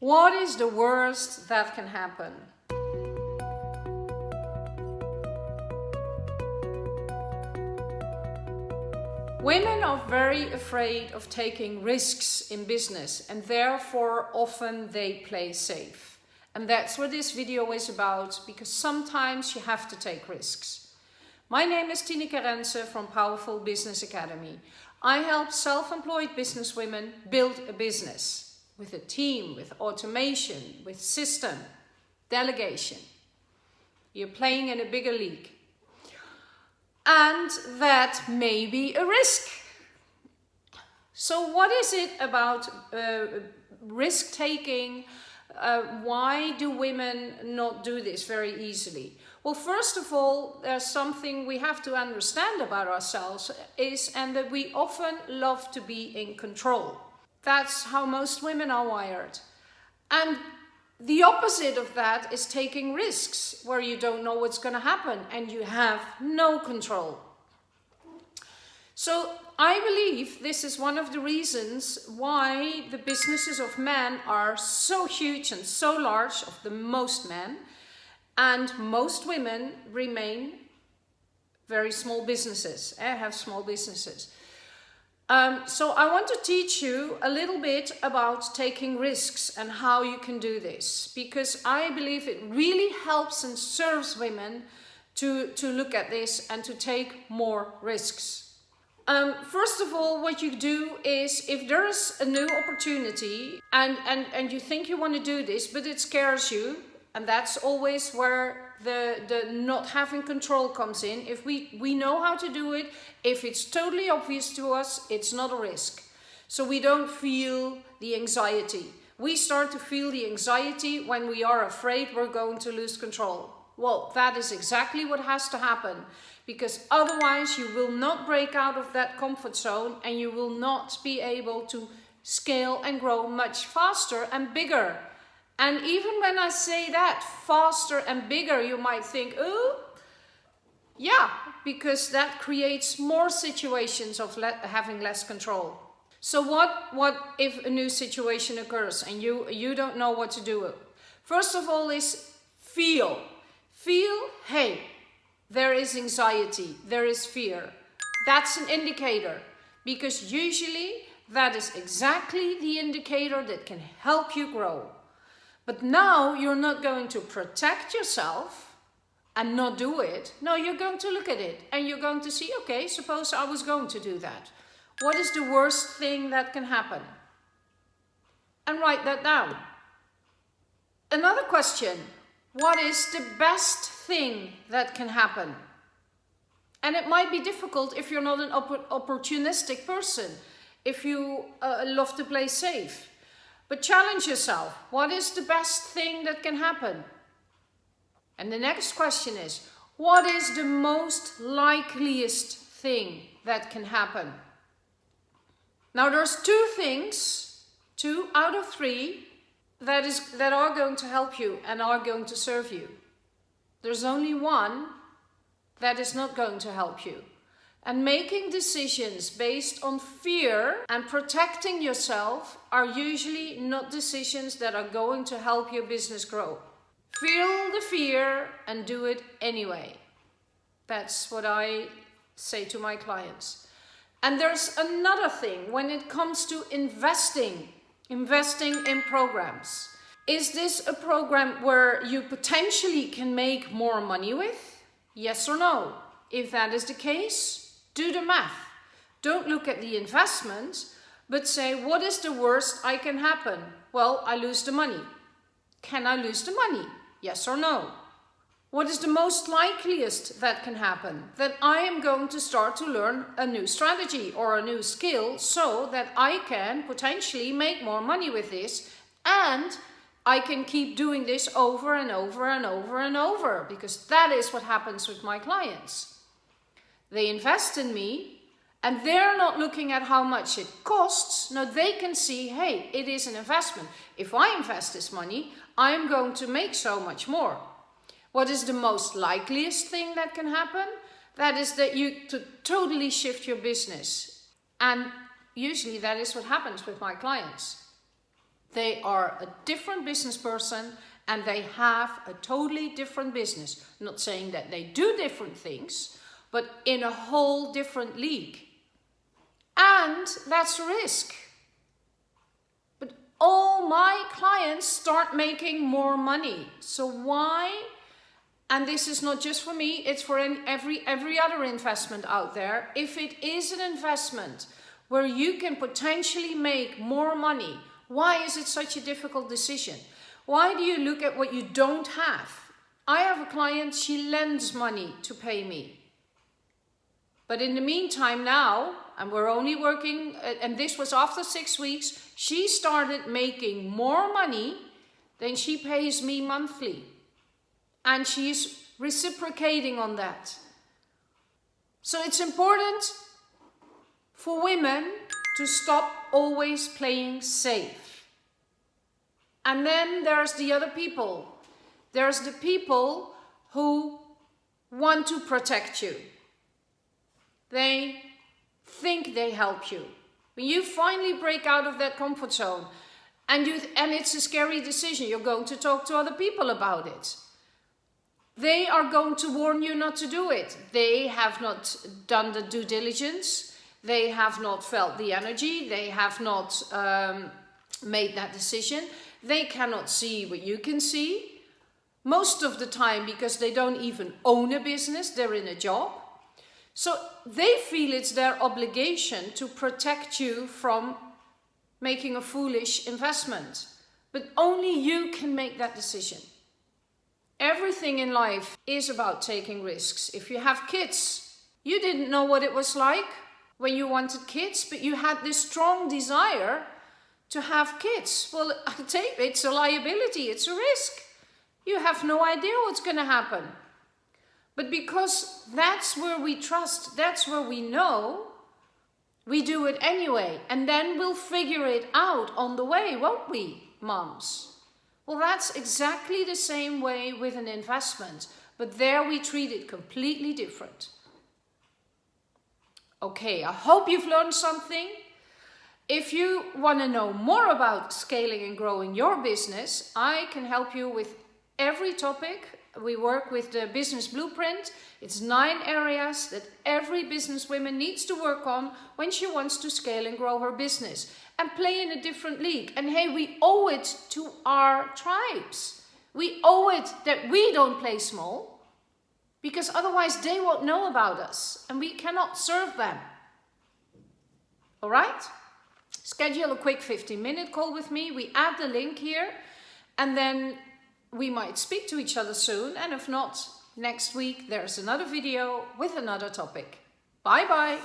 What is the worst that can happen? Women are very afraid of taking risks in business and therefore often they play safe. And that's what this video is about because sometimes you have to take risks. My name is Tineke Rense from Powerful Business Academy. I help self-employed businesswomen build a business with a team, with automation, with system, delegation. You're playing in a bigger league and that may be a risk. So what is it about uh, risk taking? Uh, why do women not do this very easily? Well, first of all, there's something we have to understand about ourselves is and that we often love to be in control. That's how most women are wired. And the opposite of that is taking risks where you don't know what's going to happen and you have no control. So I believe this is one of the reasons why the businesses of men are so huge and so large of the most men and most women remain very small businesses, eh, have small businesses. Um, so I want to teach you a little bit about taking risks and how you can do this because I believe it really helps and serves women to, to look at this and to take more risks. Um, first of all, what you do is if there is a new opportunity and, and, and you think you want to do this, but it scares you, and that's always where the, the not having control comes in. If we, we know how to do it, if it's totally obvious to us, it's not a risk. So we don't feel the anxiety. We start to feel the anxiety when we are afraid we're going to lose control. Well, that is exactly what has to happen because otherwise you will not break out of that comfort zone and you will not be able to scale and grow much faster and bigger and even when I say that, faster and bigger, you might think, oh, yeah, because that creates more situations of le having less control. So what, what if a new situation occurs and you, you don't know what to do? First of all is feel. Feel, hey, there is anxiety, there is fear. That's an indicator because usually that is exactly the indicator that can help you grow. But now you're not going to protect yourself and not do it. No, you're going to look at it and you're going to see, okay, suppose I was going to do that. What is the worst thing that can happen? And write that down. Another question, what is the best thing that can happen? And it might be difficult if you're not an opp opportunistic person, if you uh, love to play safe. But challenge yourself. What is the best thing that can happen? And the next question is, what is the most likeliest thing that can happen? Now there's two things, two out of three, that, is, that are going to help you and are going to serve you. There's only one that is not going to help you. And making decisions based on fear and protecting yourself are usually not decisions that are going to help your business grow. Feel the fear and do it anyway. That's what I say to my clients. And there's another thing when it comes to investing, investing in programs. Is this a program where you potentially can make more money with? Yes or no? If that is the case, do the math. Don't look at the investment, but say, what is the worst I can happen? Well, I lose the money. Can I lose the money? Yes or no? What is the most likeliest that can happen? That I am going to start to learn a new strategy or a new skill so that I can potentially make more money with this and I can keep doing this over and over and over and over because that is what happens with my clients. They invest in me and they're not looking at how much it costs. No, they can see, hey, it is an investment. If I invest this money, I'm going to make so much more. What is the most likeliest thing that can happen? That is that you to totally shift your business. And usually that is what happens with my clients. They are a different business person and they have a totally different business. I'm not saying that they do different things, but in a whole different league. And that's a risk. But all my clients start making more money. So why? And this is not just for me, it's for every, every other investment out there. If it is an investment where you can potentially make more money, why is it such a difficult decision? Why do you look at what you don't have? I have a client, she lends money to pay me. But in the meantime now, and we're only working, uh, and this was after six weeks, she started making more money than she pays me monthly. And she's reciprocating on that. So it's important for women to stop always playing safe. And then there's the other people. There's the people who want to protect you. They think they help you. When you finally break out of that comfort zone and, you, and it's a scary decision, you're going to talk to other people about it. They are going to warn you not to do it. They have not done the due diligence. They have not felt the energy. They have not um, made that decision. They cannot see what you can see. Most of the time because they don't even own a business, they're in a job. So they feel it's their obligation to protect you from making a foolish investment. But only you can make that decision. Everything in life is about taking risks. If you have kids, you didn't know what it was like when you wanted kids, but you had this strong desire to have kids. Well, it's a liability, it's a risk. You have no idea what's going to happen. But because that's where we trust, that's where we know, we do it anyway. And then we'll figure it out on the way, won't we, moms? Well, that's exactly the same way with an investment, but there we treat it completely different. Okay, I hope you've learned something. If you want to know more about scaling and growing your business, I can help you with every topic we work with the business blueprint. It's nine areas that every businesswoman needs to work on when she wants to scale and grow her business and play in a different league. And hey, we owe it to our tribes. We owe it that we don't play small because otherwise they won't know about us and we cannot serve them. All right? Schedule a quick 15 minute call with me. We add the link here and then we might speak to each other soon and if not, next week there's another video with another topic. Bye bye!